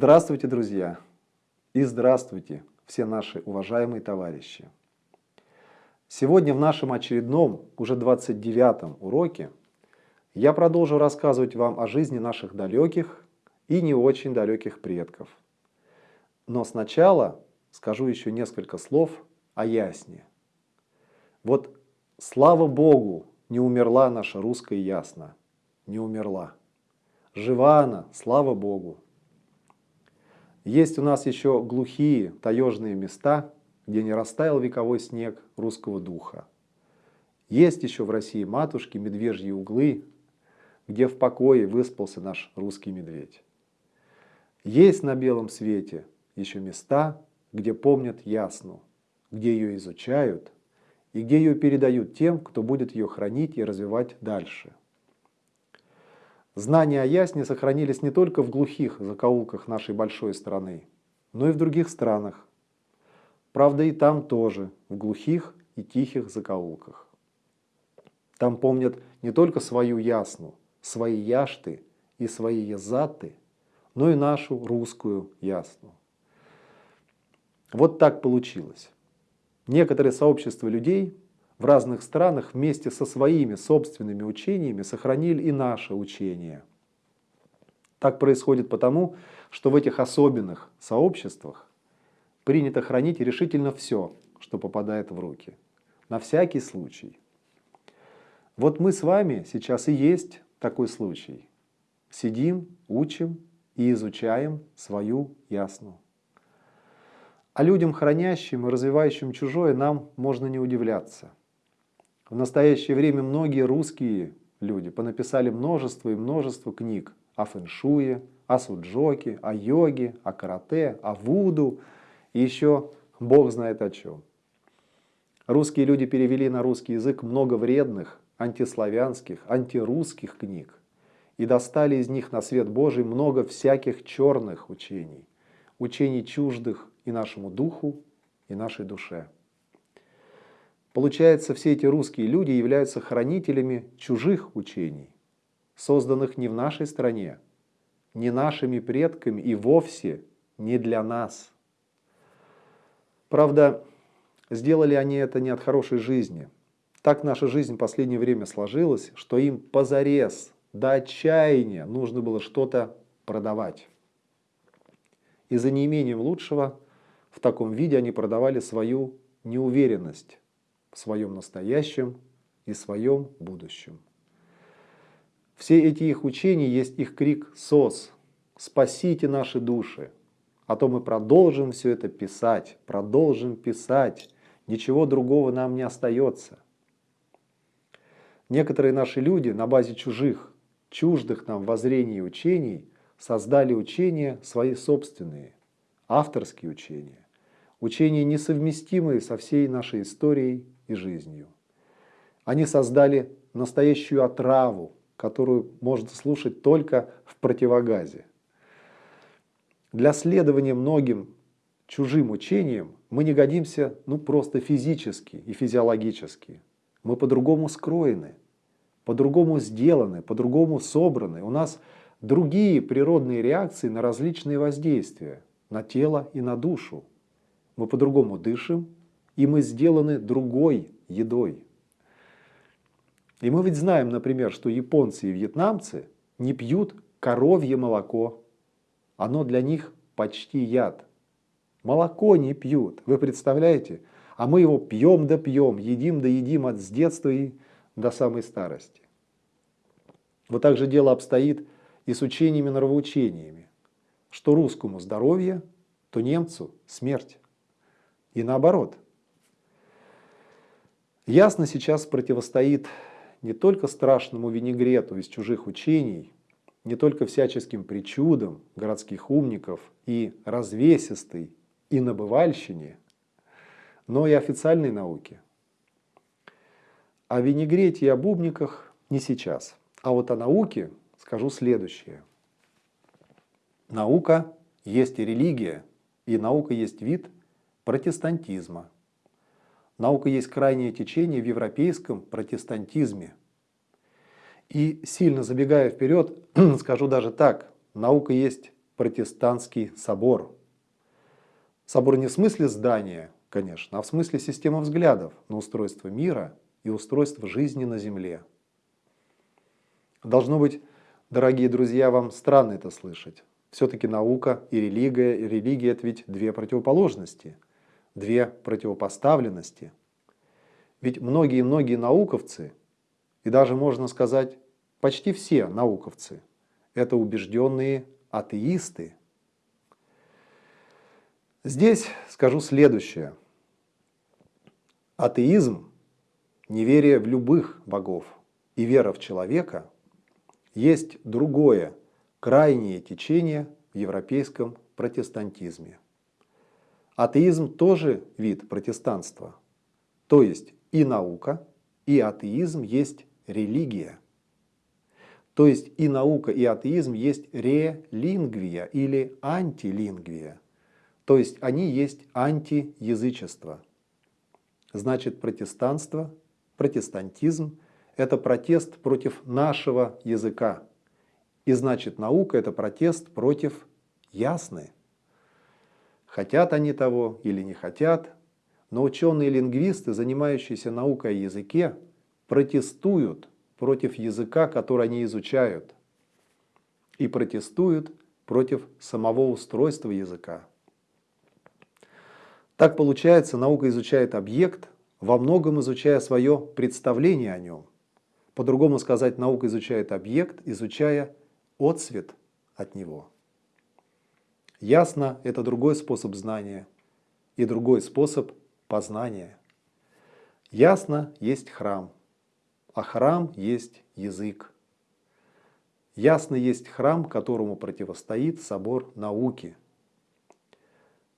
Здравствуйте, друзья! И здравствуйте, все наши уважаемые товарищи! Сегодня в нашем очередном, уже 29-м уроке я продолжу рассказывать вам о жизни наших далеких и не очень далеких предков. Но сначала скажу еще несколько слов о Ясне. Вот слава Богу, не умерла наша русская Ясна, не умерла. Жива она, слава Богу. Есть у нас еще глухие таежные места, где не растаял вековой снег русского духа. Есть еще в России матушки медвежьи углы, где в покое выспался наш русский медведь. Есть на белом свете еще места, где помнят ясну, где ее изучают и где ее передают тем, кто будет ее хранить и развивать дальше. Знания о ясне сохранились не только в глухих закоулках нашей большой страны, но и в других странах. Правда и там тоже, в глухих и тихих закоулках. Там помнят не только свою ясну, свои яшты и свои язаты, но и нашу русскую ясну. Вот так получилось. Некоторые сообщества людей в разных странах вместе со своими собственными учениями сохранили и наше учение. Так происходит потому, что в этих особенных сообществах принято хранить решительно все, что попадает в руки. На всякий случай. Вот мы с вами сейчас и есть такой случай. Сидим, учим и изучаем свою ясну. А людям, хранящим и развивающим чужое, нам можно не удивляться. В настоящее время многие русские люди понаписали множество и множество книг о фэншуе, о суджоке, о йоге, о карате, о вуду и еще бог знает о чем. Русские люди перевели на русский язык много вредных, антиславянских, антирусских книг и достали из них на свет Божий много всяких черных учений, учений чуждых и нашему духу, и нашей душе. Получается, все эти русские люди являются хранителями чужих учений, созданных не в нашей стране, не нашими предками и вовсе не для нас. Правда, сделали они это не от хорошей жизни. Так наша жизнь в последнее время сложилась, что им позарез, до отчаяния нужно было что-то продавать. И за неимением лучшего в таком виде они продавали свою неуверенность в своем настоящем и своем будущем. Все эти их учения есть их крик «СОС», «Спасите наши души», а то мы продолжим все это писать, продолжим писать, ничего другого нам не остается. Некоторые наши люди на базе чужих, чуждых нам воззрений и учений создали учения свои собственные, авторские учения, учения несовместимые со всей нашей историей и жизнью. Они создали настоящую отраву, которую можно слушать только в противогазе. Для следования многим чужим учениям мы не годимся ну, просто физически и физиологически. Мы по-другому скроены, по-другому сделаны, по-другому собраны. У нас другие природные реакции на различные воздействия, на тело и на душу. Мы по-другому дышим, и мы сделаны другой едой. И мы ведь знаем, например, что японцы и вьетнамцы не пьют коровье молоко. Оно для них почти яд. Молоко не пьют, вы представляете? А мы его пьем да пьем, едим да едим от с детства и до самой старости. Вот так же дело обстоит и с учениями-нравоучениями. Что русскому здоровье, то немцу смерть. И наоборот – Ясно сейчас противостоит не только страшному винегрету из чужих учений, не только всяческим причудам городских умников и развесистой и набывальщине, но и официальной науке. О винегрете и об умниках не сейчас. А вот о науке скажу следующее. Наука есть и религия, и наука есть вид протестантизма – Наука есть крайнее течение в европейском протестантизме. И сильно забегая вперед, скажу даже так, наука есть протестантский собор. Собор не в смысле здания, конечно, а в смысле системы взглядов на устройство мира и устройство жизни на Земле. Должно быть, дорогие друзья, вам странно это слышать. Все-таки наука и религия, и религия это ведь две противоположности, две противопоставленности. Ведь многие-многие науковцы, и даже можно сказать почти все науковцы, это убежденные атеисты. Здесь скажу следующее. Атеизм, неверие в любых богов и вера в человека есть другое, крайнее течение в европейском протестантизме. Атеизм тоже вид протестанства. То есть и наука, и атеизм есть религия. То есть и наука, и атеизм есть релингвия или антилингвия. То есть они есть антиязычество. Значит, протестанство, протестантизм – это протест против нашего языка. И значит, наука – это протест против ясны. Хотят они того или не хотят, но ученые-лингвисты, занимающиеся наукой о языке, протестуют против языка, который они изучают, и протестуют против самого устройства языка. Так получается, наука изучает объект, во многом изучая свое представление о нем. По-другому сказать, наука изучает объект, изучая отцвет от него. Ясно, это другой способ знания и другой способ познания. Ясно, есть храм – а храм есть язык. Ясно есть храм, которому противостоит собор науки.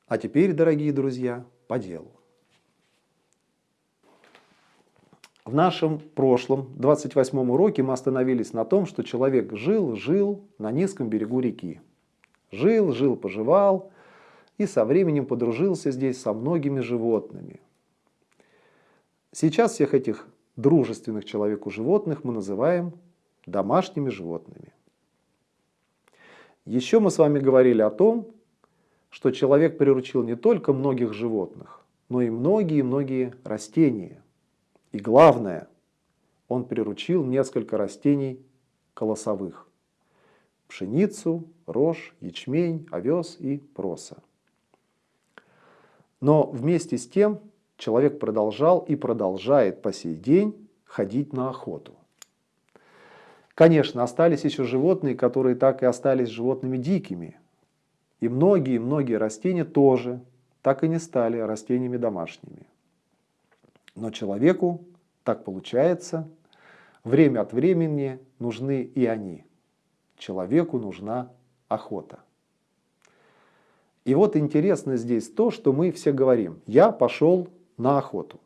А теперь, дорогие друзья, по делу. В нашем прошлом, 28 уроке, мы остановились на том, что человек жил, жил на низком берегу реки. Жил, жил, поживал и со временем подружился здесь со многими животными. Сейчас всех этих дружественных человеку животных мы называем домашними животными. Еще мы с вами говорили о том, что человек приручил не только многих животных, но и многие-многие растения. И главное, он приручил несколько растений колосовых. Пшеницу, рожь, ячмень, овес и проса. Но вместе с тем человек продолжал и продолжает по сей день ходить на охоту. Конечно, остались еще животные, которые так и остались животными дикими. И многие-многие растения тоже так и не стали растениями домашними. Но человеку, так получается, время от времени нужны и они. Человеку нужна охота. И вот интересно здесь то, что мы все говорим. Я пошел на охоту.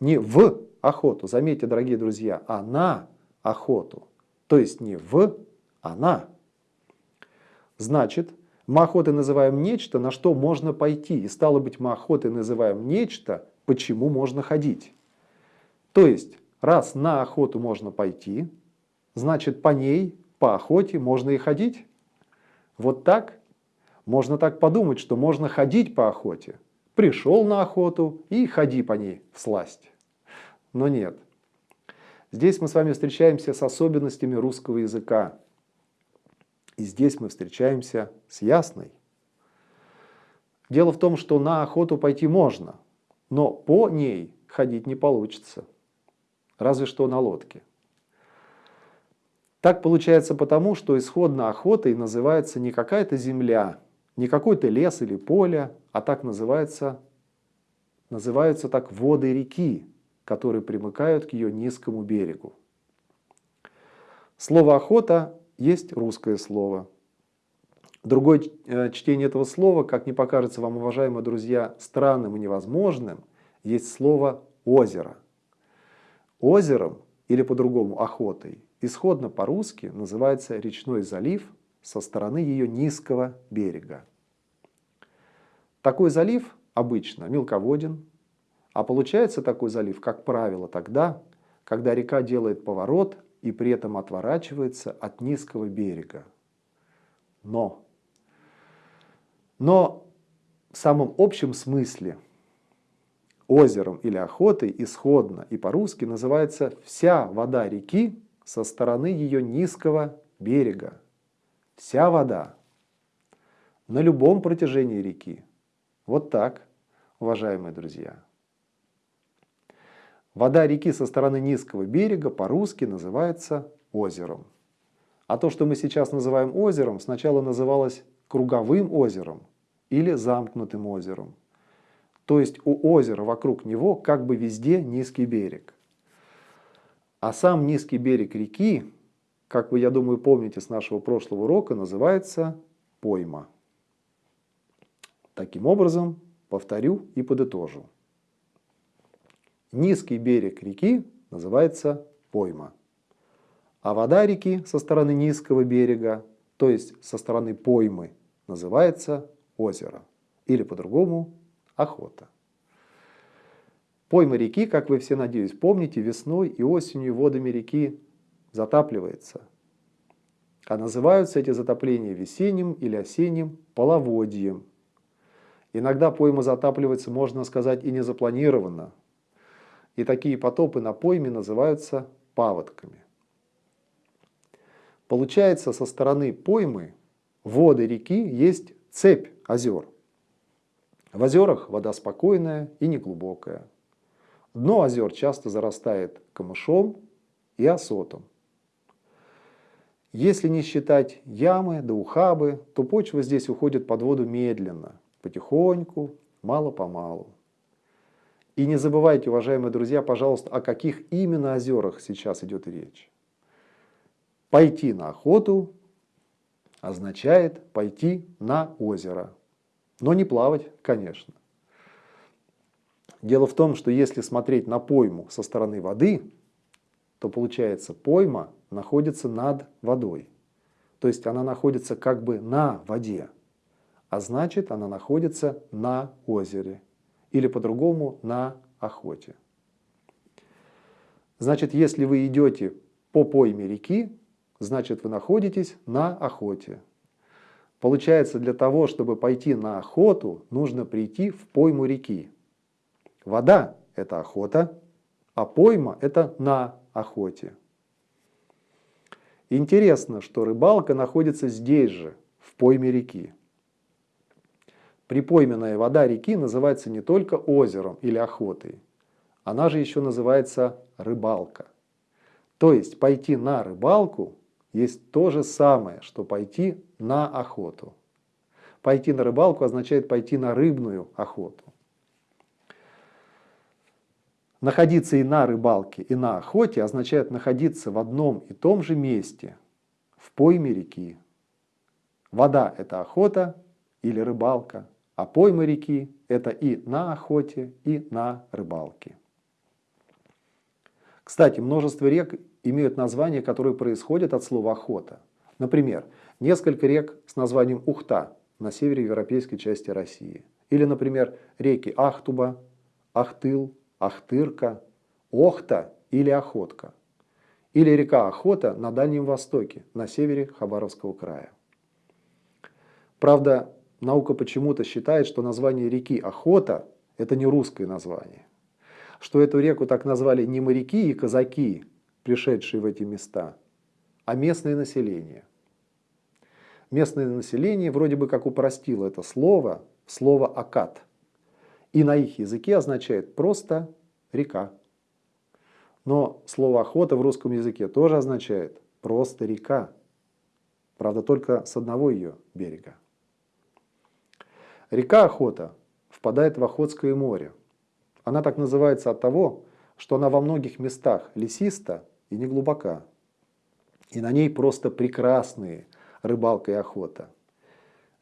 Не в охоту, заметьте, дорогие друзья, а на охоту. То есть не в, а на. Значит, мы охотой называем нечто, на что можно пойти. И стало быть, мы охотой называем нечто, почему можно ходить. То есть, раз на охоту можно пойти, значит, по ней, по охоте можно и ходить. Вот так. Можно так подумать, что можно ходить по охоте пришел на охоту и ходи по ней в сласть. Но нет. Здесь мы с вами встречаемся с особенностями русского языка. И здесь мы встречаемся с ясной. Дело в том, что на охоту пойти можно, но по ней ходить не получится. Разве что на лодке. Так получается потому, что исходно охотой называется не какая-то земля, не какой-то лес или поле, а так называется, называются так воды реки, которые примыкают к ее низкому берегу. Слово «охота» есть русское слово. Другое э, чтение этого слова, как не покажется вам, уважаемые друзья, странным и невозможным, есть слово «озеро». Озером, или по-другому охотой, исходно по-русски называется речной залив со стороны ее низкого берега. Такой залив обычно мелководен, а получается такой залив, как правило, тогда, когда река делает поворот и при этом отворачивается от низкого берега. Но Но в самом общем смысле озером или охотой исходно и по-русски называется вся вода реки со стороны ее низкого берега. Вся вода на любом протяжении реки. Вот так, уважаемые друзья. Вода реки со стороны низкого берега по-русски называется озером. А то, что мы сейчас называем озером, сначала называлось круговым озером или замкнутым озером. То есть у озера вокруг него как бы везде низкий берег. А сам низкий берег реки, как вы, я думаю, помните с нашего прошлого урока, называется пойма. Таким образом, повторю и подытожу. Низкий берег реки называется пойма. А вода реки со стороны низкого берега, то есть со стороны поймы, называется озеро. Или по-другому охота. Пойма реки, как вы все, надеюсь, помните, весной и осенью водами реки затапливается. А называются эти затопления весенним или осенним половодьем. Иногда пойма затапливается, можно сказать, и незапланированно. И такие потопы на пойме называются паводками. Получается, со стороны поймы воды реки есть цепь озер. В озерах вода спокойная и неглубокая. Дно озер часто зарастает камышом и осотом. Если не считать ямы да ухабы, то почва здесь уходит под воду медленно, потихоньку, мало-помалу. И не забывайте, уважаемые друзья, пожалуйста, о каких именно озерах сейчас идет речь. Пойти на охоту означает пойти на озеро. Но не плавать, конечно. Дело в том, что если смотреть на пойму со стороны воды, то получается пойма находится над водой. То есть она находится как бы на воде, а значит она находится на озере или по-другому на охоте. Значит, если вы идете по пойме реки, значит вы находитесь на охоте. Получается, для того, чтобы пойти на охоту, нужно прийти в пойму реки. Вода – это охота, а пойма – это на охоте. Интересно, что рыбалка находится здесь же, в пойме реки. Припойменная вода реки называется не только озером или охотой, она же еще называется рыбалка. То есть пойти на рыбалку есть то же самое, что пойти на охоту. Пойти на рыбалку означает пойти на рыбную охоту. Находиться и на рыбалке, и на охоте означает находиться в одном и том же месте, в пойме реки. Вода – это охота или рыбалка, а пойма реки – это и на охоте, и на рыбалке. Кстати, множество рек имеют названия, которые происходят от слова «охота». Например, несколько рек с названием Ухта на севере европейской части России. Или, например, реки Ахтуба, Ахтыл, Ахтырка, Охта или Охотка. Или река Охота на Дальнем Востоке, на севере Хабаровского края. Правда, наука почему-то считает, что название реки Охота – это не русское название что эту реку так назвали не моряки и казаки, пришедшие в эти места, а местное население. Местное население вроде бы как упростило это слово слово «акад». И на их языке означает просто «река». Но слово «охота» в русском языке тоже означает просто «река». Правда, только с одного ее берега. Река Охота впадает в Охотское море, она так называется от того, что она во многих местах лесиста и не глубока. И на ней просто прекрасные рыбалка и охота.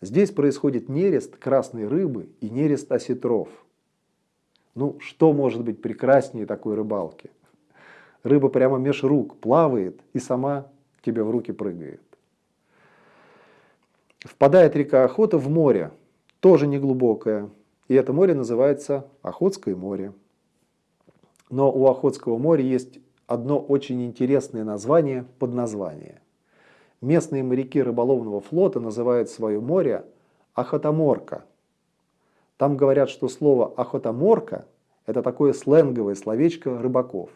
Здесь происходит нерест красной рыбы и нерест осетров. Ну, что может быть прекраснее такой рыбалки? Рыба прямо меж рук плавает и сама тебе в руки прыгает. Впадает река Охота в море, тоже неглубокое, и это море называется Охотское море. Но у Охотского моря есть одно очень интересное название, подназвание. Местные моряки рыболовного флота называют свое море охотоморка. Там говорят, что слово охотоморка – это такое сленговое словечко рыбаков.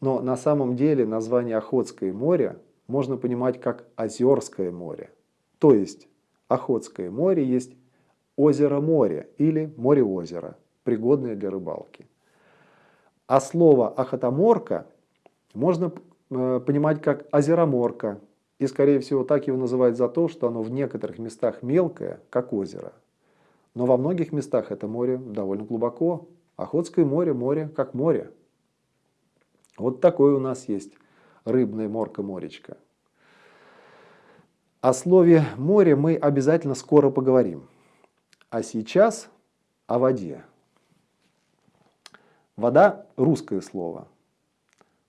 Но на самом деле название Охотское море можно понимать как Озерское море. То есть Охотское море есть озеро-море или море-озеро, пригодное для рыбалки. А слово охотоморка можно э, понимать как озероморка. И, скорее всего, так его называют за то, что оно в некоторых местах мелкое, как озеро. Но во многих местах это море довольно глубоко. Охотское море – море как море. Вот такое у нас есть рыбная морка-моречка. О слове «море» мы обязательно скоро поговорим. А сейчас о воде. Вода – русское слово.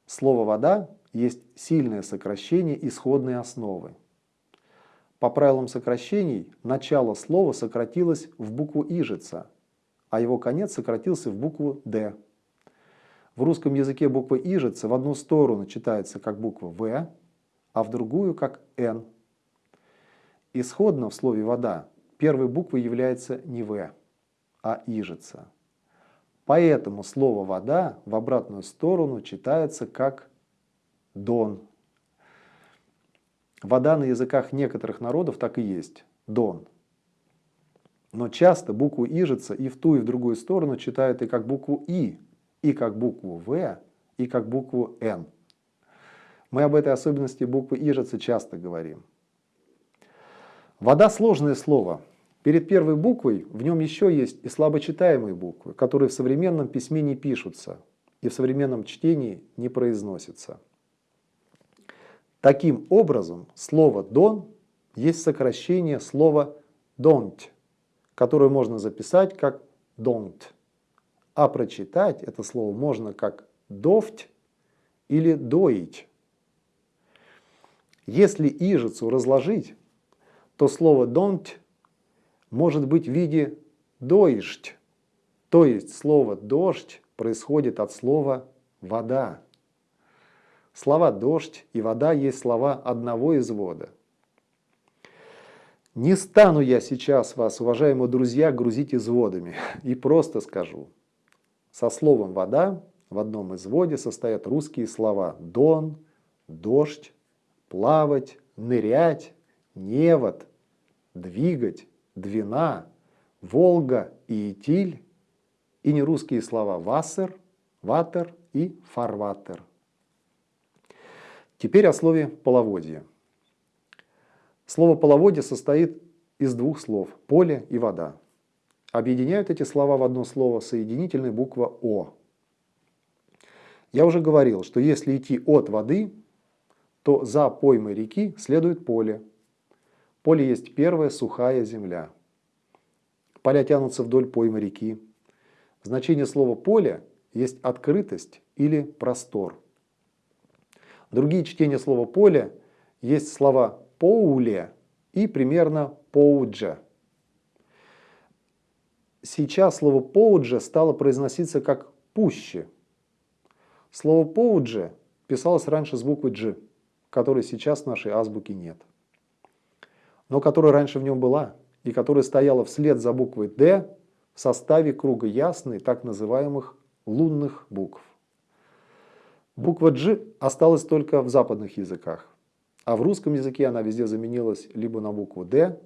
Слово «вода» есть сильное сокращение исходной основы. По правилам сокращений, начало слова сократилось в букву «ижица», а его конец сократился в букву «д». В русском языке буква «ижица» в одну сторону читается как буква «в», а в другую как «н». Исходно в слове «вода» первой буквой является не «в», а «ижица». Поэтому слово «вода» в обратную сторону читается как «дон». Вода на языках некоторых народов так и есть – «дон». Но часто букву «ижица» и в ту, и в другую сторону читают и как букву «и», и как букву «в», и как букву «н». Мы об этой особенности буквы «ижица» часто говорим. Вода – сложное слово. Перед первой буквой в нем еще есть и слабочитаемые буквы, которые в современном письме не пишутся и в современном чтении не произносятся. Таким образом, слово «дон» есть сокращение слова «don't», которое можно записать как «don't». А прочитать это слово можно как «довть» или «доить». Если ижицу разложить, то слово «don't» может быть в виде «доишь», то есть слово «дождь» происходит от слова «вода». Слова «дождь» и «вода» есть слова одного извода. Не стану я сейчас вас, уважаемые друзья, грузить изводами и просто скажу. Со словом «вода» в одном изводе состоят русские слова «дон», «дождь», «плавать», «нырять», «невод», двигать, Двина, Волга и Итиль, и нерусские слова Вассер, Ватер и Фарватер. Теперь о слове половодье. Слово половодье состоит из двух слов – поле и вода. Объединяют эти слова в одно слово соединительная буква О. Я уже говорил, что если идти от воды, то за поймой реки следует поле, Поле есть первая сухая земля. Поля тянутся вдоль поймы реки. Значение слова «поле» есть открытость или простор. Другие чтения слова «поле» есть слова «поуле» и примерно «поуджа». Сейчас слово «поуджа» стало произноситься как «пуще». Слово «поудже» писалось раньше с буквы «дж», которой сейчас в нашей азбуке нет но которая раньше в нем была, и которая стояла вслед за буквой «Д» в составе круга ясной так называемых лунных букв. Буква «Дж» осталась только в западных языках, а в русском языке она везде заменилась либо на букву «Д»,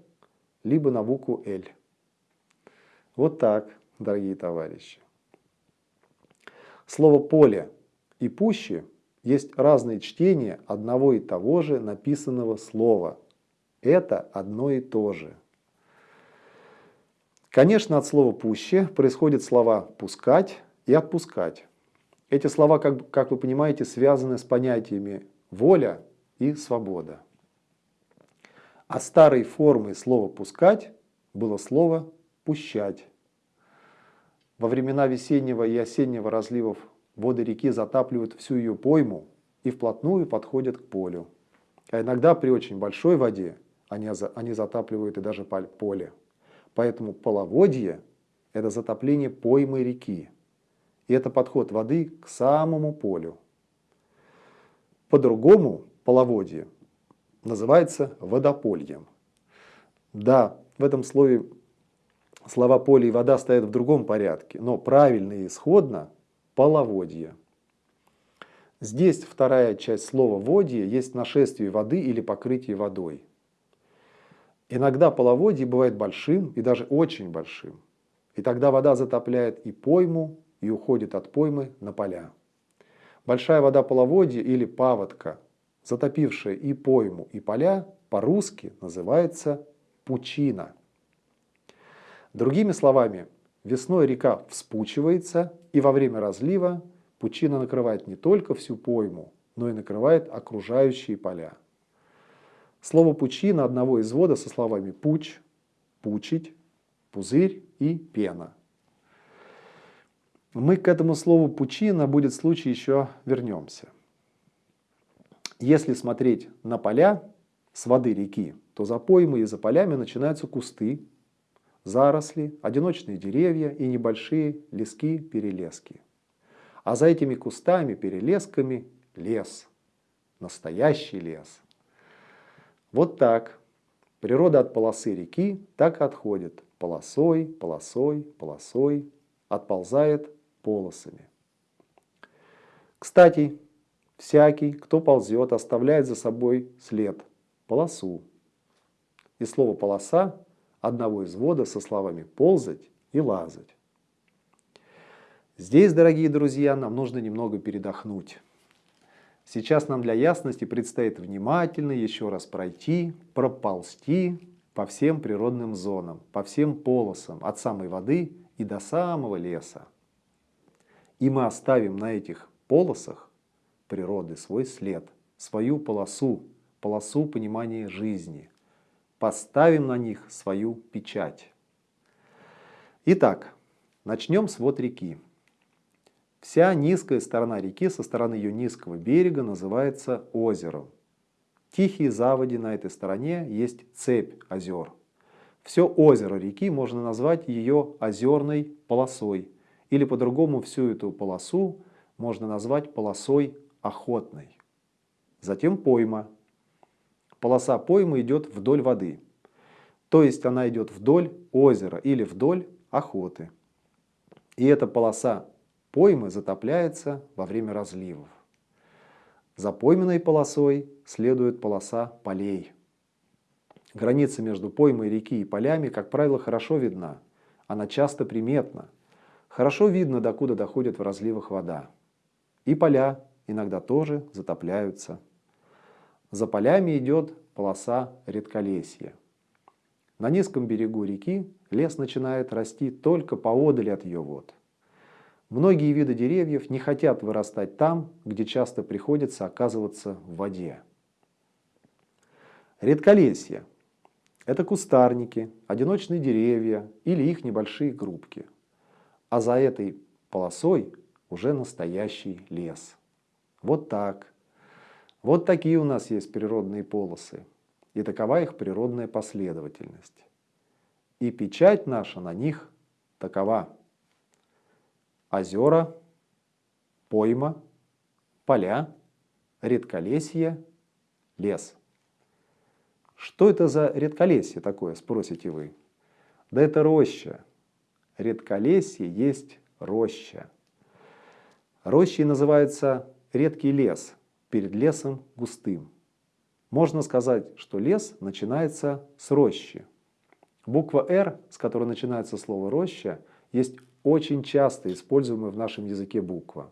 либо на букву «Л». Вот так, дорогие товарищи. Слово «поле» и «пуще» есть разные чтения одного и того же написанного слова – это одно и то же. Конечно, от слова «пуще» происходят слова «пускать» и «отпускать». Эти слова, как, как вы понимаете, связаны с понятиями «воля» и «свобода». А старой формой слова «пускать» было слово «пущать». Во времена весеннего и осеннего разливов воды реки затапливают всю ее пойму и вплотную подходят к полю. А иногда при очень большой воде они, они затапливают и даже поле. Поэтому половодье – это затопление поймы реки. И это подход воды к самому полю. По-другому половодье называется водопольем. Да, в этом слове слова поле и вода стоят в другом порядке, но правильно и исходно – половодье. Здесь вторая часть слова «водье» есть нашествие воды или покрытие водой. Иногда половодье бывает большим и даже очень большим. И тогда вода затопляет и пойму, и уходит от поймы на поля. Большая вода половодья или паводка, затопившая и пойму, и поля, по-русски называется пучина. Другими словами, весной река вспучивается, и во время разлива Пучина накрывает не только всю пойму, но и накрывает окружающие поля. Слово «пучина» одного извода со словами «пуч», «пучить», «пузырь» и «пена». Мы к этому слову «пучина» будет случай еще вернемся. Если смотреть на поля с воды реки, то за поймой и за полями начинаются кусты, заросли, одиночные деревья и небольшие лески-перелески. А за этими кустами, перелесками лес. Настоящий лес. Вот так. Природа от полосы реки так отходит. Полосой, полосой, полосой. Отползает полосами. Кстати, всякий, кто ползет, оставляет за собой след, полосу. И слово «полоса» одного из вода со словами «ползать» и «лазать». Здесь, дорогие друзья, нам нужно немного передохнуть. Сейчас нам для ясности предстоит внимательно еще раз пройти, проползти по всем природным зонам, по всем полосам, от самой воды и до самого леса. И мы оставим на этих полосах природы свой след, свою полосу, полосу понимания жизни. Поставим на них свою печать. Итак, начнем с вот реки. Вся низкая сторона реки со стороны ее низкого берега называется озером. Тихие заводи на этой стороне есть цепь озер. Все озеро реки можно назвать ее озерной полосой, или по-другому всю эту полосу можно назвать полосой охотной. Затем пойма. Полоса поймы идет вдоль воды, то есть она идет вдоль озера или вдоль охоты. И эта полоса Поймы затопляется во время разливов. За пойменной полосой следует полоса полей. Граница между поймой реки и полями, как правило, хорошо видна. Она часто приметна. Хорошо видно, докуда доходит в разливах вода. И поля иногда тоже затопляются. За полями идет полоса редколесья. На низком берегу реки лес начинает расти только поодаль от ее вод. Многие виды деревьев не хотят вырастать там, где часто приходится оказываться в воде. Редколесье – это кустарники, одиночные деревья или их небольшие группки. А за этой полосой уже настоящий лес. Вот так. Вот такие у нас есть природные полосы. И такова их природная последовательность. И печать наша на них такова – озера, пойма, поля, редколесье, лес. Что это за редколесье такое, спросите вы? Да это роща. Редколесье есть роща. Рощей называется редкий лес, перед лесом густым. Можно сказать, что лес начинается с рощи. Буква «Р», с которой начинается слово «роща», есть очень часто используемая в нашем языке буква.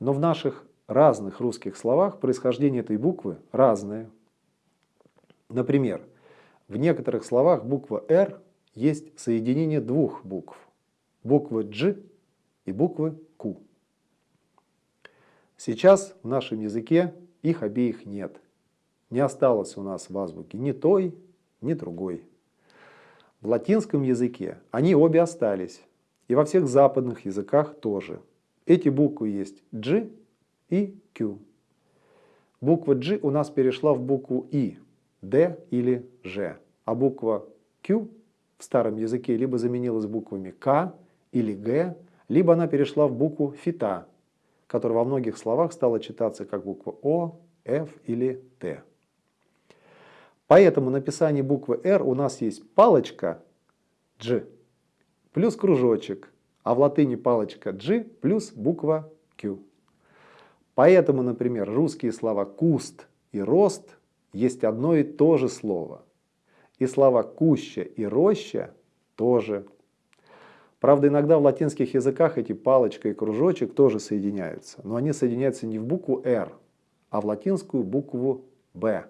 Но в наших разных русских словах происхождение этой буквы разное. Например, в некоторых словах буква «Р» есть соединение двух букв. Буквы «Дж» и буквы «Ку». Сейчас в нашем языке их обеих нет. Не осталось у нас в азбуке ни той, ни другой. В латинском языке они обе остались. И во всех западных языках тоже. Эти буквы есть G и Q. Буква G у нас перешла в букву И, D или Ж. А буква Q в старом языке либо заменилась буквами К или Г, либо она перешла в букву фита, которая во многих словах стала читаться как буква О, Ф или Т. Поэтому написание буквы R у нас есть палочка G плюс кружочек, а в латыни палочка G плюс буква Q. Поэтому, например, русские слова «куст» и «рост» есть одно и то же слово. И слова «куща» и «роща» тоже. Правда, иногда в латинских языках эти палочка и кружочек тоже соединяются. Но они соединяются не в букву «Р», а в латинскую букву «Б».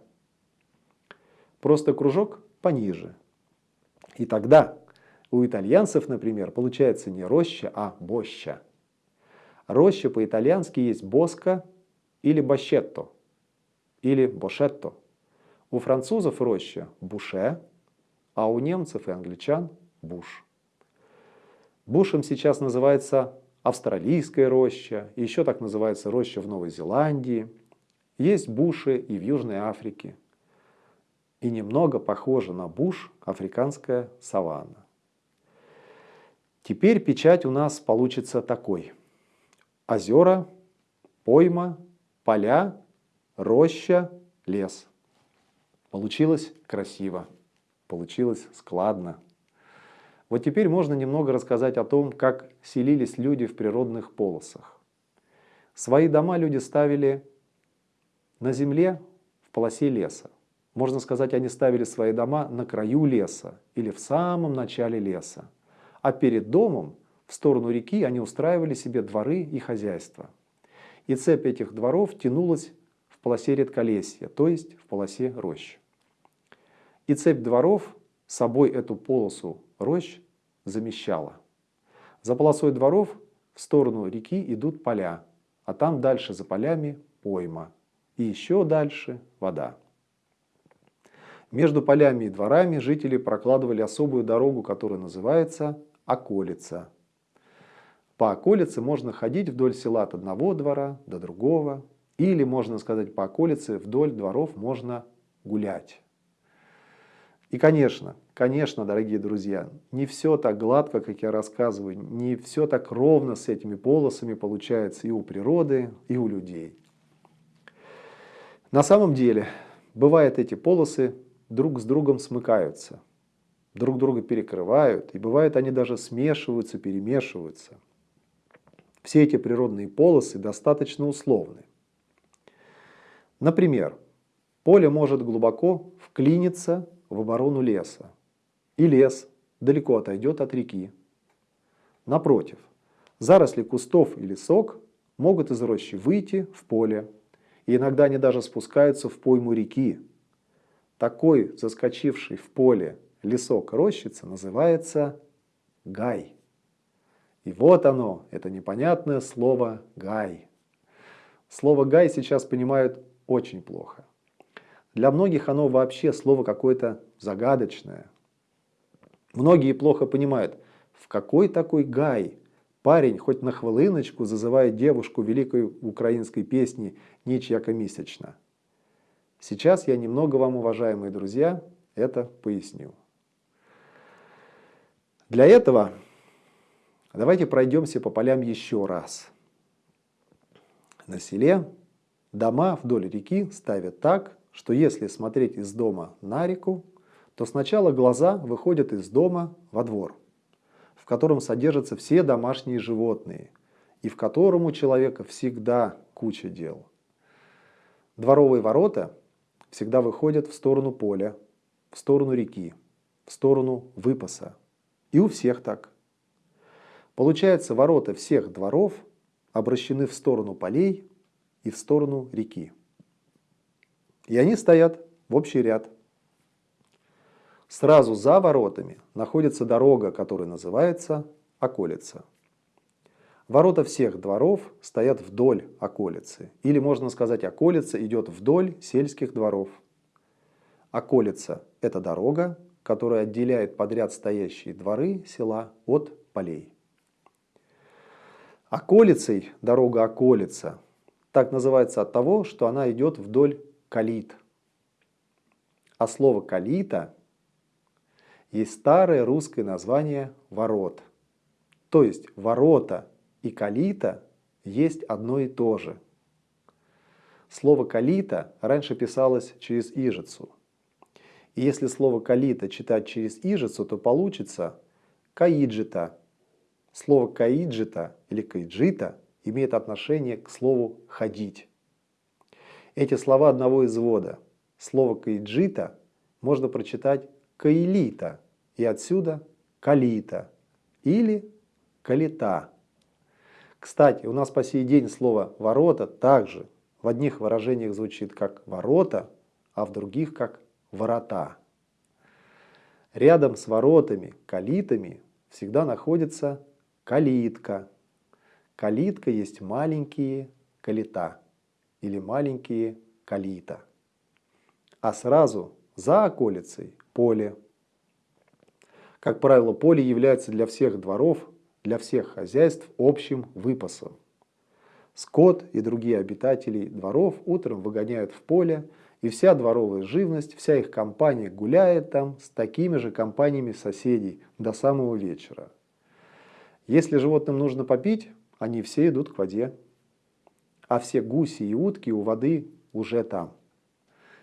Просто кружок пониже. И тогда у итальянцев, например, получается не роща, а боща. Роща по-итальянски есть боска или бощетто, или бошетто. У французов роща буше, а у немцев и англичан буш. Бушем сейчас называется австралийская роща, еще так называется роща в Новой Зеландии. Есть буши и в Южной Африке. И немного похожа на буш африканская саванна. Теперь печать у нас получится такой – озера, пойма, поля, роща, лес. Получилось красиво, получилось складно. Вот теперь можно немного рассказать о том, как селились люди в природных полосах. Свои дома люди ставили на земле в полосе леса. Можно сказать, они ставили свои дома на краю леса или в самом начале леса. А перед домом в сторону реки они устраивали себе дворы и хозяйства. И цепь этих дворов тянулась в полосе редколесья, то есть в полосе рощ. И цепь дворов собой эту полосу рощ замещала. За полосой дворов в сторону реки идут поля, а там дальше за полями пойма. И еще дальше вода. Между полями и дворами жители прокладывали особую дорогу, которая называется околица. По околице можно ходить вдоль села от одного двора до другого, или, можно сказать, по околице вдоль дворов можно гулять. И, конечно, конечно, дорогие друзья, не все так гладко, как я рассказываю, не все так ровно с этими полосами получается и у природы, и у людей. На самом деле, бывает эти полосы друг с другом смыкаются, друг друга перекрывают, и бывает они даже смешиваются, перемешиваются – все эти природные полосы достаточно условны. Например, поле может глубоко вклиниться в оборону леса, и лес далеко отойдет от реки. Напротив, заросли кустов и лесок могут из рощи выйти в поле, и иногда они даже спускаются в пойму реки. Такой заскочивший в поле лесок рощица называется гай. И вот оно, это непонятное слово «гай». Слово «гай» сейчас понимают очень плохо. Для многих оно вообще слово какое-то загадочное. Многие плохо понимают, в какой такой гай парень хоть на хвилиночку зазывает девушку великой украинской песни «Ничьяка месячна». Сейчас я немного вам, уважаемые друзья, это поясню. Для этого Давайте пройдемся по полям еще раз. На селе дома вдоль реки ставят так, что если смотреть из дома на реку, то сначала глаза выходят из дома во двор, в котором содержатся все домашние животные, и в котором у человека всегда куча дел. Дворовые ворота всегда выходят в сторону поля, в сторону реки, в сторону выпаса. И у всех так. Получается, ворота всех дворов обращены в сторону полей и в сторону реки. И они стоят в общий ряд. Сразу за воротами находится дорога, которая называется околица. Ворота всех дворов стоят вдоль околицы. Или можно сказать, околица идет вдоль сельских дворов. Околица – это дорога, которая отделяет подряд стоящие дворы села от полей. Околицей дорога околица. Так называется от того, что она идет вдоль калит. А слово калита есть старое русское название ворот. То есть ворота и калита есть одно и то же. Слово калита раньше писалось через ижицу. И если слово «калита» читать через «ижицу», то получится «каиджита». Слово «каиджита» или «каиджита» имеет отношение к слову «ходить». Эти слова одного извода. Слово «каиджита» можно прочитать «каилита» и отсюда «калита» или «калита». Кстати, у нас по сей день слово «ворота» также в одних выражениях звучит как «ворота», а в других как «ворота». Рядом с воротами, калитами всегда находится калитка. Калитка есть маленькие калита или маленькие калита. А сразу за околицей поле. Как правило, поле является для всех дворов, для всех хозяйств общим выпасом. Скот и другие обитатели дворов утром выгоняют в поле, и вся дворовая живность, вся их компания гуляет там с такими же компаниями соседей до самого вечера. Если животным нужно попить, они все идут к воде. А все гуси и утки у воды уже там.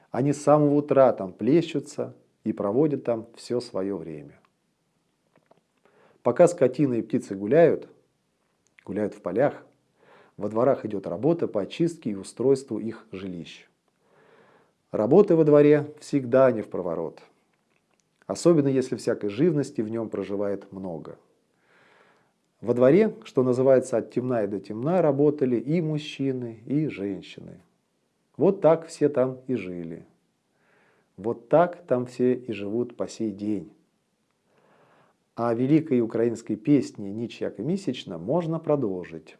Они с самого утра там плещутся и проводят там все свое время. Пока скотина и птицы гуляют, гуляют в полях, во дворах идет работа по очистке и устройству их жилищ. Работы во дворе всегда не в проворот. Особенно если всякой живности в нем проживает много. Во дворе, что называется от темна и до темна, работали и мужчины, и женщины. Вот так все там и жили. Вот так там все и живут по сей день. А великой украинской песни «Ніч яка місячна» можно продолжить.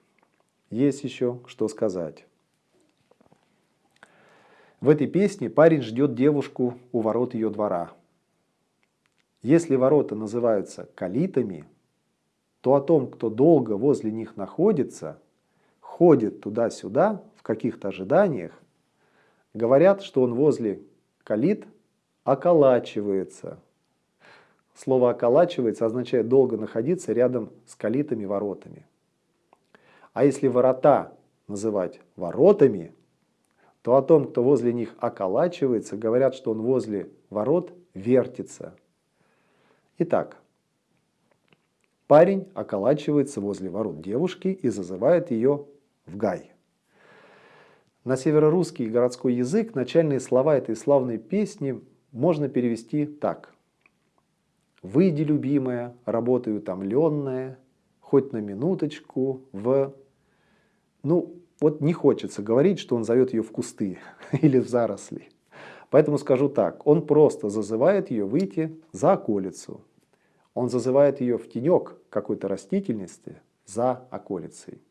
Есть еще что сказать. В этой песне парень ждет девушку у ворот ее двора. Если ворота называются калитами, то о том, кто долго возле них находится, ходит туда-сюда в каких-то ожиданиях, Говорят, что он возле калит околачивается. Слово «околачивается» означает долго находиться рядом с калитами воротами. А если ворота называть воротами, то о том, кто возле них околачивается, говорят, что он возле ворот вертится. Итак, парень околачивается возле ворот девушки и зазывает ее в гай. На северорусский городской язык начальные слова этой славной песни можно перевести так. «Выйди, любимая, работай утомленная, хоть на минуточку в...» Ну, вот не хочется говорить, что он зовет ее в кусты или в заросли. Поэтому скажу так, он просто зазывает ее выйти за околицу. Он зазывает ее в тенек какой-то растительности за околицей.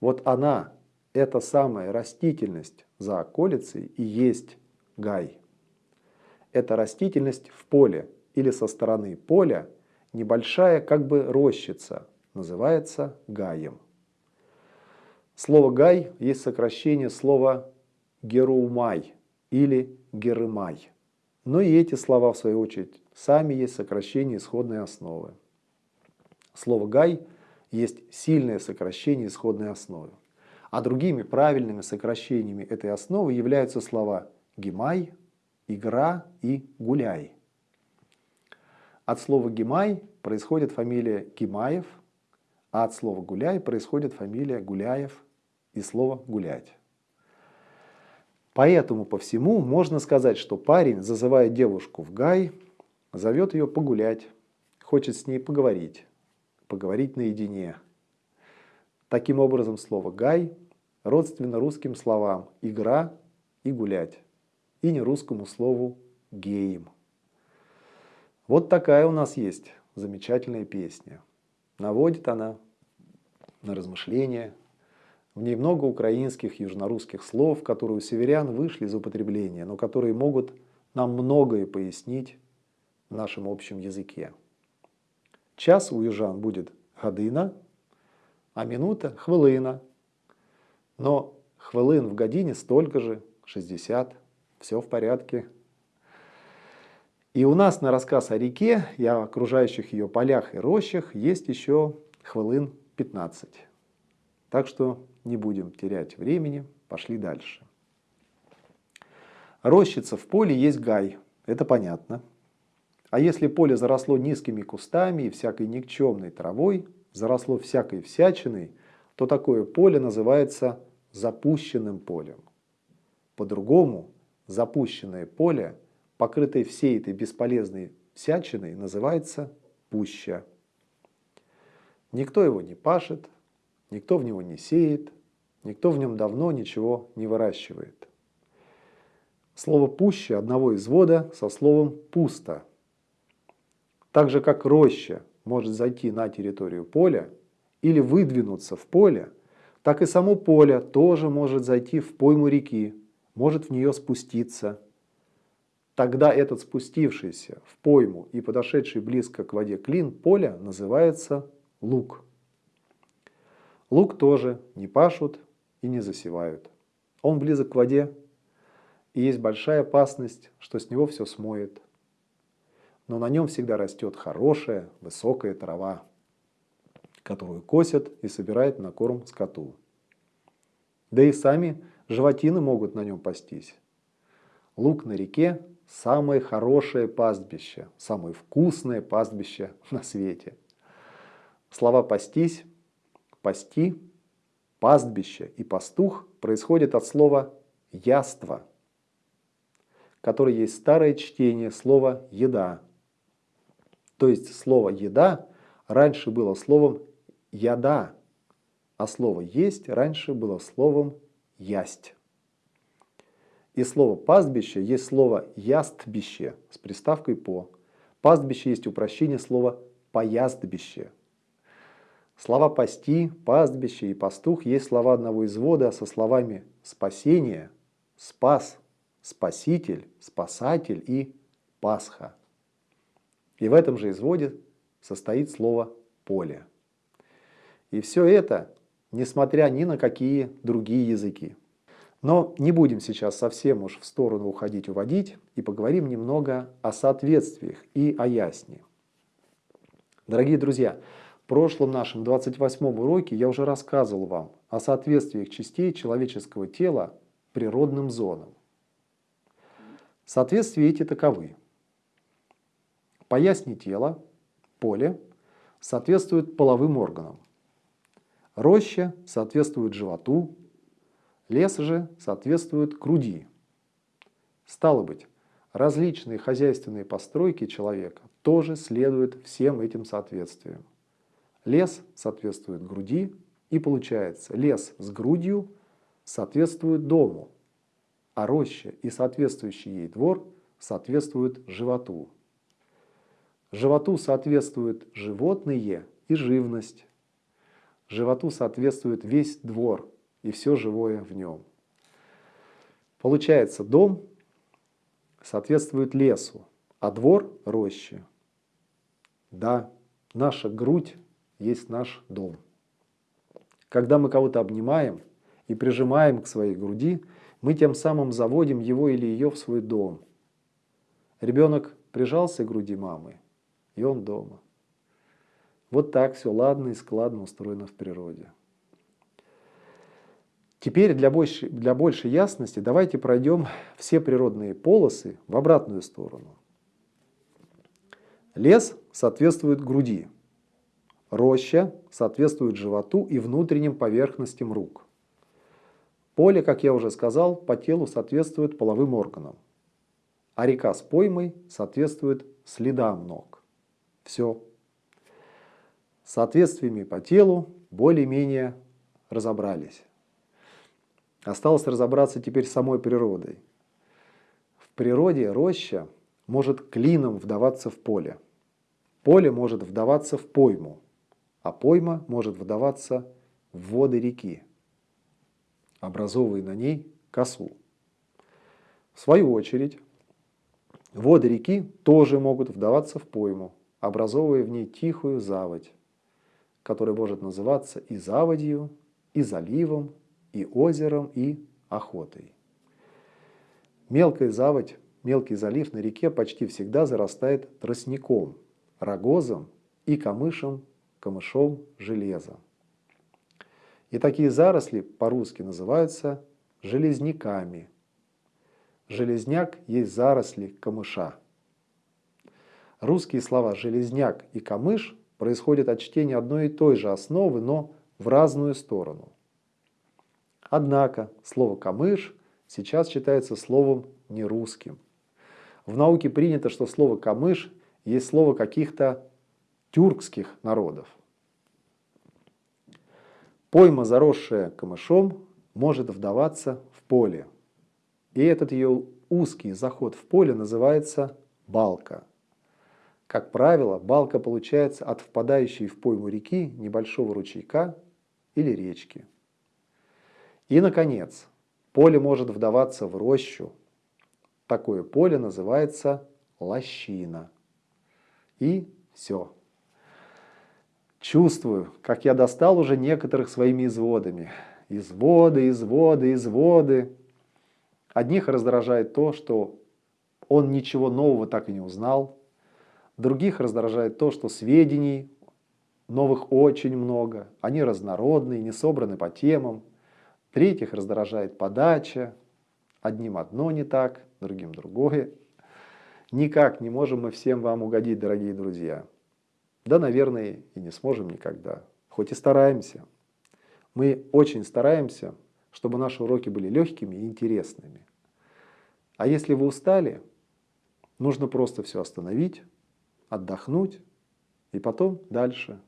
Вот она эта самая растительность за околицей и есть гай. Это растительность в поле или со стороны поля, небольшая как бы рощица, называется гаем. Слово «гай» есть сокращение слова «героумай» или «герымай». Но и эти слова, в свою очередь, сами есть сокращение исходной основы. Слово «гай» есть сильное сокращение исходной основы. А другими правильными сокращениями этой основы являются слова «гимай», «игра» и «гуляй». От слова «гимай» происходит фамилия Гимаев, а от слова «гуляй» происходит фамилия Гуляев и слово «гулять». Поэтому по всему можно сказать, что парень, зазывая девушку в гай, зовет ее погулять, хочет с ней поговорить, поговорить наедине. Таким образом, слово «гай» родственно русским словам «игра» и «гулять», и не русскому слову «геем». Вот такая у нас есть замечательная песня. Наводит она на размышления. В ней много украинских, южнорусских слов, которые у северян вышли из употребления, но которые могут нам многое пояснить в нашем общем языке. Час у южан будет година, а минута – хвилина – но хвилин в године столько же, 60, все в порядке. И у нас на рассказ о реке и о окружающих ее полях и рощах есть еще хвилин 15. Так что не будем терять времени, пошли дальше. Рощица в поле есть гай, Это понятно. А если поле заросло низкими кустами и всякой никчемной травой, заросло всякой всячиной, то такое поле называется запущенным полем. По-другому, запущенное поле, покрытое всей этой бесполезной всячиной, называется пуща. Никто его не пашет, никто в него не сеет, никто в нем давно ничего не выращивает. Слово «пуща» одного извода со словом «пусто». Так же, как роща может зайти на территорию поля или выдвинуться в поле, так и само поле тоже может зайти в пойму реки, может в нее спуститься. Тогда этот спустившийся в пойму и подошедший близко к воде клин поля называется лук. Лук тоже не пашут и не засевают. Он близок к воде, и есть большая опасность, что с него все смоет. Но на нем всегда растет хорошая, высокая трава, которую косят и собирают на корм скоту. Да и сами животины могут на нем пастись. Лук на реке – самое хорошее пастбище, самое вкусное пастбище на свете. Слова «пастись», «пасти», «пастбище» и «пастух» происходят от слова «яство», которое есть старое чтение слова «еда». То есть слово «еда» раньше было словом «яда», а слово «есть» раньше было словом «ясть». И слово «пастбище» есть слово «ястбище» с приставкой «по». Пастбище есть упрощение слова «пояздбище». Слова «пасти», «пастбище» и «пастух» есть слова одного извода со словами «спасение», «спас», «спаситель», «спасатель» и «пасха». И в этом же изводе состоит слово «поле». И все это, несмотря ни на какие другие языки. Но не будем сейчас совсем уж в сторону уходить, уводить, и поговорим немного о соответствиях и о ясне. Дорогие друзья, в прошлом нашем 28 уроке я уже рассказывал вам о соответствиях частей человеческого тела природным зонам. Соответствия эти таковы. По ясне тела, поле, соответствует половым органам. Роща соответствует животу, лес же соответствует груди. Стало быть, различные хозяйственные постройки человека тоже следуют всем этим соответствиям. Лес соответствует груди, и получается, лес с грудью соответствует дому, а роща и соответствующий ей двор соответствуют животу. Животу соответствуют животные и живность. Животу соответствует весь двор и все живое в нем. Получается, дом соответствует лесу, а двор – роще. Да, наша грудь есть наш дом. Когда мы кого-то обнимаем и прижимаем к своей груди, мы тем самым заводим его или ее в свой дом. Ребенок прижался к груди мамы, и он дома. Вот так все ладно и складно устроено в природе. Теперь для большей, для большей ясности давайте пройдем все природные полосы в обратную сторону. Лес соответствует груди, Роща соответствует животу и внутренним поверхностям рук. Поле, как я уже сказал, по телу соответствует половым органам. А река с поймой соответствует следам ног. Все. Соответствиями по телу более-менее разобрались. Осталось разобраться теперь с самой природой. В природе роща может клином вдаваться в поле. Поле может вдаваться в пойму а пойма может выдаваться в воды реки, образовывая на ней косу. В свою очередь, воды реки тоже могут вдаваться в пойму, образовывая в ней тихую заводь, которая может называться и заводью, и заливом, и озером, и охотой. Мелкая заводь, мелкий залив на реке почти всегда зарастает тростником, рогозом и камышем камышом железа. И такие заросли по-русски называются железняками. Железняк есть заросли камыша. Русские слова «железняк» и «камыш» происходят от чтения одной и той же основы, но в разную сторону. Однако слово «камыш» сейчас считается словом нерусским. В науке принято, что слово «камыш» есть слово каких-то тюркских народов. Пойма, заросшая камышом, может вдаваться в поле. И этот ее узкий заход в поле называется балка. Как правило, балка получается от впадающей в пойму реки небольшого ручейка или речки. И, наконец, поле может вдаваться в рощу. Такое поле называется лощина. И все. Чувствую, как я достал уже некоторых своими изводами. Изводы, изводы, изводы. Одних раздражает то, что он ничего нового так и не узнал. Других раздражает то, что сведений новых очень много. Они разнородные, не собраны по темам. Третьих раздражает подача. Одним одно не так, другим другое. Никак не можем мы всем вам угодить, дорогие друзья. Да, наверное, и не сможем никогда. Хоть и стараемся. Мы очень стараемся, чтобы наши уроки были легкими и интересными. А если вы устали, нужно просто все остановить, отдохнуть и потом дальше.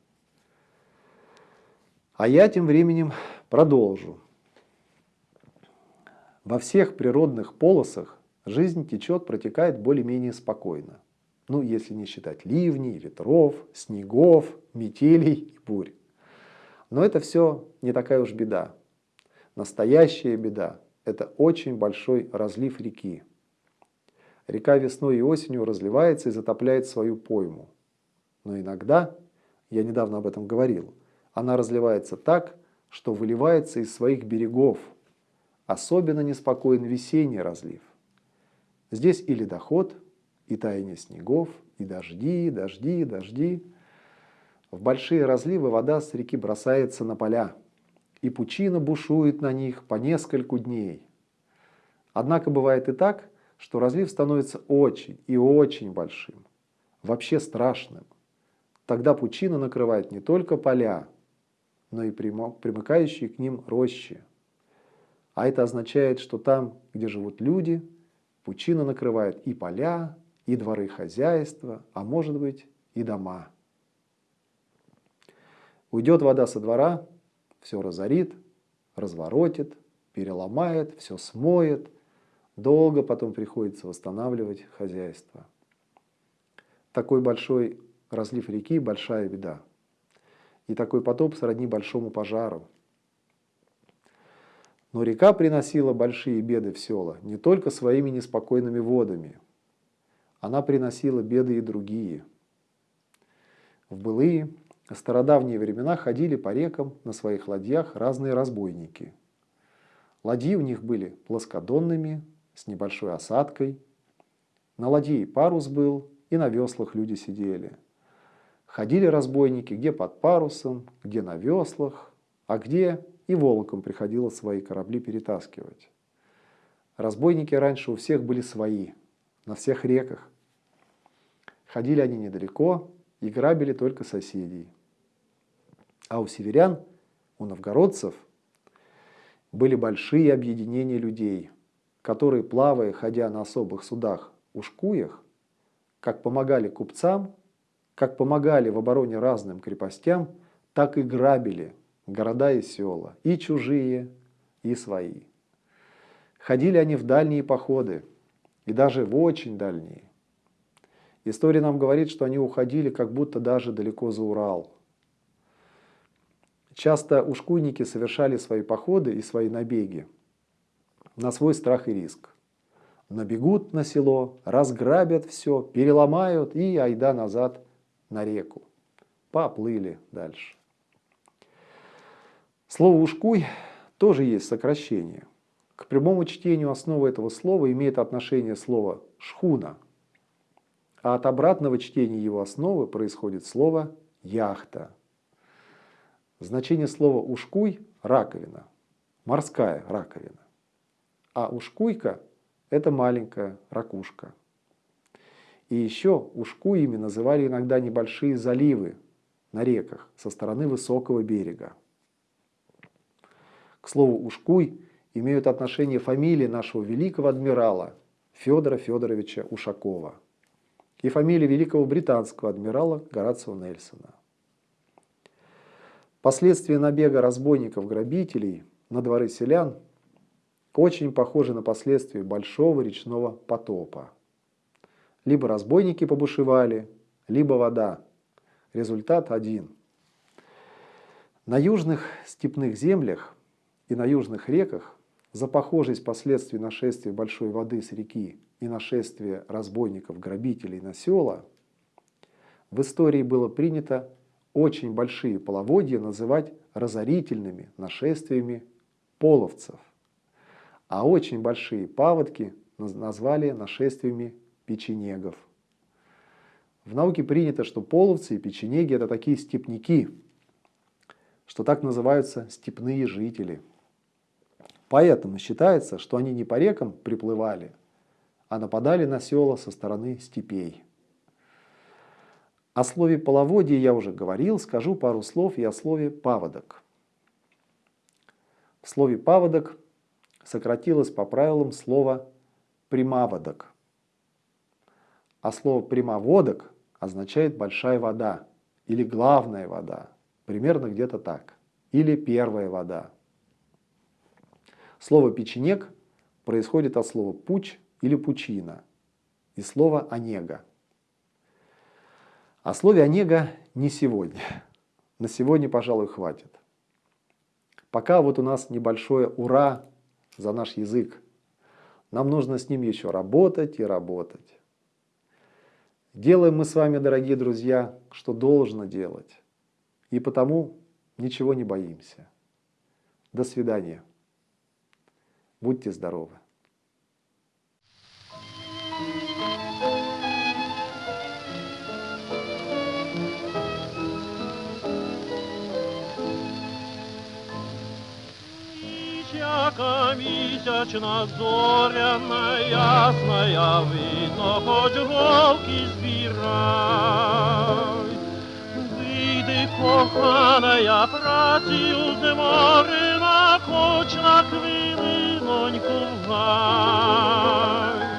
А я тем временем продолжу. Во всех природных полосах жизнь течет, протекает более-менее спокойно. Ну, если не считать ливней, ветров, снегов, метелей и бурь. Но это все не такая уж беда. Настоящая беда – это очень большой разлив реки. Река весной и осенью разливается и затопляет свою пойму. Но иногда, я недавно об этом говорил, она разливается так, что выливается из своих берегов. Особенно неспокоен весенний разлив. Здесь и ледоход, и таяние снегов, и дожди, дожди, дожди. В большие разливы вода с реки бросается на поля, и пучина бушует на них по нескольку дней. Однако бывает и так, что разлив становится очень и очень большим, вообще страшным. Тогда пучина накрывает не только поля, но и примыкающие к ним рощи. А это означает, что там, где живут люди, пучина накрывает и поля, и дворы хозяйства, а может быть и дома. Уйдет вода со двора, все разорит, разворотит, переломает, все смоет. Долго потом приходится восстанавливать хозяйство. Такой большой разлив реки – большая беда. И такой потоп сродни большому пожару. Но река приносила большие беды в села не только своими неспокойными водами. Она приносила беды и другие. В былые стародавние времена ходили по рекам на своих ладьях разные разбойники. Ладьи у них были плоскодонными, с небольшой осадкой. На ладье парус был, и на веслах люди сидели. Ходили разбойники где под парусом, где на веслах, а где и волоком приходилось свои корабли перетаскивать. Разбойники раньше у всех были свои, на всех реках. Ходили они недалеко и грабили только соседей. А у северян, у новгородцев, были большие объединения людей, которые, плавая, ходя на особых судах, ушкуях, как помогали купцам, как помогали в обороне разным крепостям, так и грабили города и села, и чужие, и свои. Ходили они в дальние походы, и даже в очень дальние. История нам говорит, что они уходили как будто даже далеко за Урал. Часто ушкуйники совершали свои походы и свои набеги на свой страх и риск. Набегут на село, разграбят все, переломают и айда назад на реку. Поплыли дальше. Слово «ушкуй» тоже есть сокращение. К прямому чтению основы этого слова имеет отношение слово «шхуна», а от обратного чтения его основы происходит слово «яхта». Значение слова «ушкуй» – раковина, морская раковина. А ушкуйка это маленькая ракушка. И еще ушкуями называли иногда небольшие заливы на реках со стороны высокого берега. К слову, ушкуй имеют отношение фамилии нашего великого адмирала Федора Федоровича Ушакова и фамилии великого британского адмирала Горацио Нельсона. Последствия набега разбойников-грабителей на дворы селян очень похожи на последствия большого речного потопа. Либо разбойники побушевали, либо вода. Результат один. На южных степных землях и на южных реках за похожесть последствий нашествия большой воды с реки и нашествия разбойников, грабителей на села, в истории было принято очень большие половодья называть разорительными нашествиями половцев, а очень большие паводки назвали нашествиями печенегов. В науке принято, что половцы и печенеги – это такие степняки, что так называются степные жители. Поэтому считается, что они не по рекам приплывали, а нападали на села со стороны степей. О слове половодье я уже говорил, скажу пару слов и о слове паводок. В слове паводок сократилось по правилам слово примаводок. А слово прямоводок означает большая вода или главная вода, примерно где-то так, или первая вода. Слово печенек происходит от слова пуч или пучина и слова онега. О слове «онега» не сегодня. На сегодня, пожалуй, хватит. Пока вот у нас небольшое «ура» за наш язык. Нам нужно с ним еще работать и работать. Делаем мы с вами, дорогие друзья, что должно делать. И потому ничего не боимся. До свидания. Будьте здоровы. Всяка месячна зоряна, ясная, видно, хоть голки збирай. Вийди, коханая, працю зморена, хоч на хвилиноньку в гай.